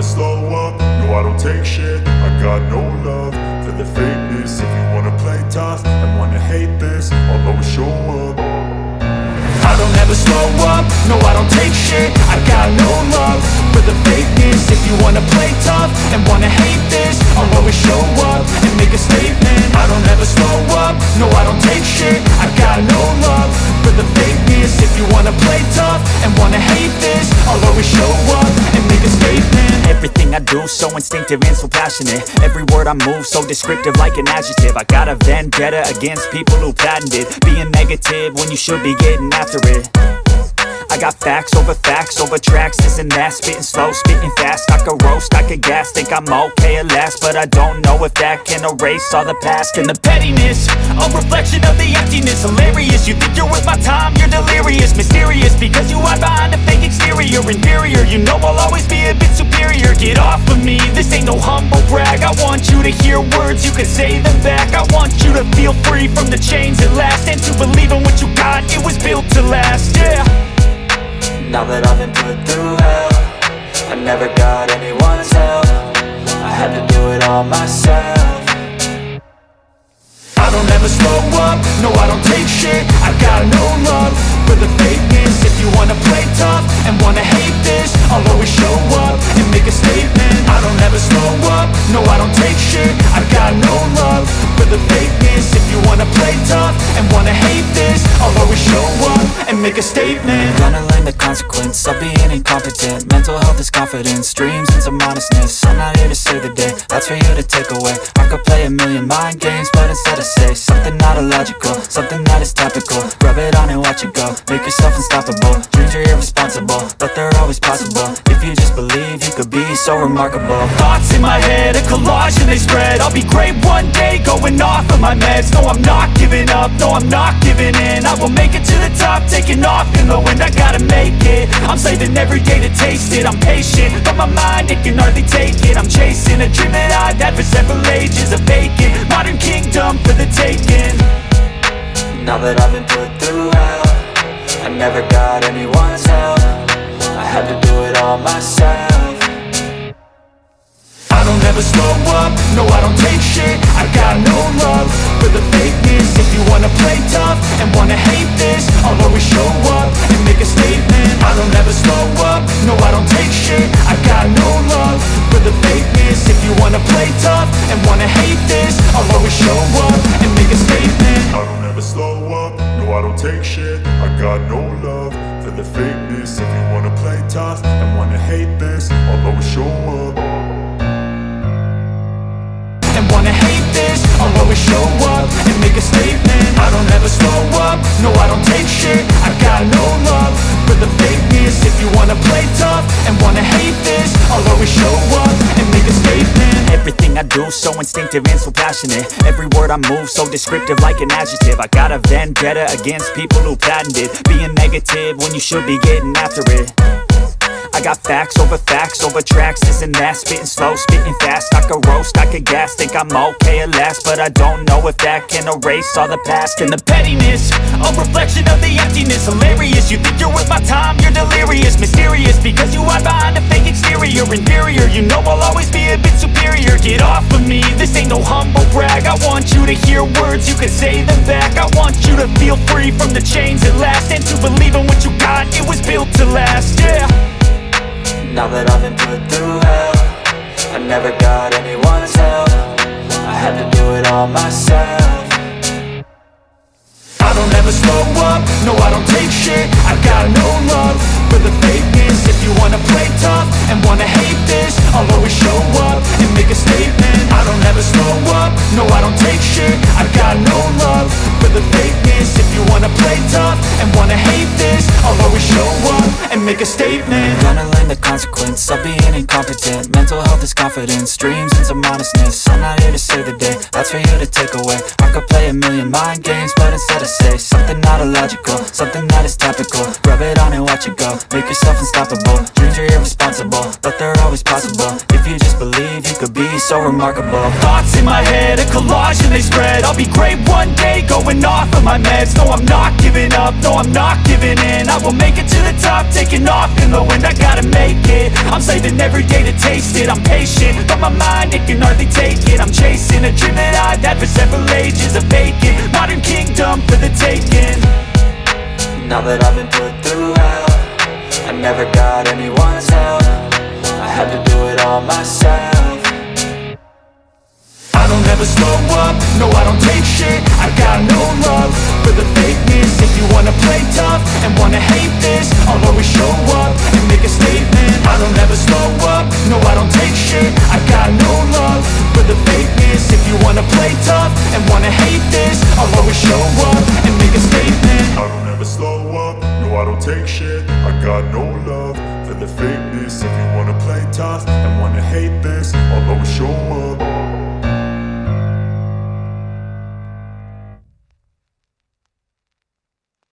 never slow up, no I don't take shit. I got no love for the fakeness. If you wanna play tough and wanna hate this I'll always show up. I don't ever slow up, no I don't take shit. I got no love for the fakeness. If you wanna play tough and wanna hate this I'll always show up and make a statement. I don't ever slow up, no I don't take shit. I got no love for the fakeness. If you wanna play tough and wanna hate this I'll always show up Everything I do so instinctive and so passionate. Every word I move so descriptive like an adjective. I got a vendetta against people who patented Being negative when you should be getting after it. I got facts over facts over tracks, this and that. Spitting slow, spitting fast, I could roast, I could gas Think I'm okay at last, but I don't know if that can erase all the past And the pettiness, a reflection of the emptiness. Hilarious, you think you're worth my time, you're delirious I want you to hear words, you can say them back. I want you to feel free from the chains at last And to believe in what you got, it was built to last, yeah. Now that I've been put through hell I never got anyone's help. I had to do it all myself. I don't ever slow up, no I don't take shit. I got no love for the fakeness. If you wanna play tough and wanna hate this make a statement. I'm gonna learn the consequence of being incompetent. Mental health is confidence, dreams and some honestness. I'm not here to save the day, that's for you to take away. I could play a million mind games, but instead I say Something not illogical, something that is topical. Rub it on and watch it go, make yourself unstoppable. Dreams are irresponsible, but they're always possible. If you just believe, you could be so remarkable. Thoughts in my head, a collage and they spread. I'll be great one day, going off of my meds. No, I'm not giving up, no, I'm not giving in. I will make it to the top, taking off in the wind. I gotta make it, I'm saving every day to taste it. I'm patient, but my mind, it can hardly take it. I'm chasing a dream that I've had for several ages A vacant, modern kingdom for the taking Now that I've been put through hell I never got anyone's help. I had to do it all myself. I don't ever slow up, no I don't take shit. I got no love for the fakeness. If you wanna play tough and wanna hate this I'll always show up and make a statement. I don't ever slow up, no I don't take shit. I got no love for the fakeness. If you wanna play tough and wanna hate this I'll always show up and make a statement. I don't ever slow I don't take shit. I got no love for the fakeness. If you wanna play tough and wanna hate this I'll always show up. And wanna hate this I'll always show up and make a statement. I don't ever slow up, no I don't take shit. I got no love for the fakeness. If you wanna play tough Everything I do so instinctive and so passionate. Every word I move so descriptive like an adjective. I got a vendetta against people who patented Being negative when you should be getting after it I got facts over facts over tracks, Isn't that. Spitting slow, spitting fast, I could roast, I could gas Think I'm okay at last, but I don't know if that can erase all the past. And the pettiness, a reflection of the emptiness. Hilarious, you think you're worth my time, you're delirious. Mysterious, because you hide behind a fake exterior. Inferior, you know I'll always be a bit superior. Get off of me, this ain't no humble brag. I want you to hear words, you can say them back. I want you to feel free from the chains at last. And to believe in what you got, it was built to last, yeah Now that I've been put through hell I never got anyone's help. I had to do it all myself make a statement. Gonna learn the consequence of being incompetent. Mental health is confidence, dreams and some honestness I'm not here to save the day, that's for you to take away. I could play a million mind games, but instead I say Something not illogical, something that is topical. Rub it on and watch it go, make yourself unstoppable. Dreams are irresponsible, but they're always possible. If you just believe, you could be so remarkable. Thoughts in my head, a collage and they spread. I'll be great one day, going off of my meds. No, I'm not giving up, no, I'm not giving in. I will make it to the top, taking off in the wind, I gotta make it. I'm saving every day to taste it. I'm patient, but my mind, it can hardly take it. I'm chasing a dream that I've had for several ages A vacant, modern kingdom for the taking. Now that I've been put through hell I never got anyone's help. I had to do it all myself. I don't ever slow up, no I don't take shit show up and make a statement. I don't ever slow up, no I don't take shit. I got no love for the fakeness. If you wanna play tough and wanna hate this I'll always show up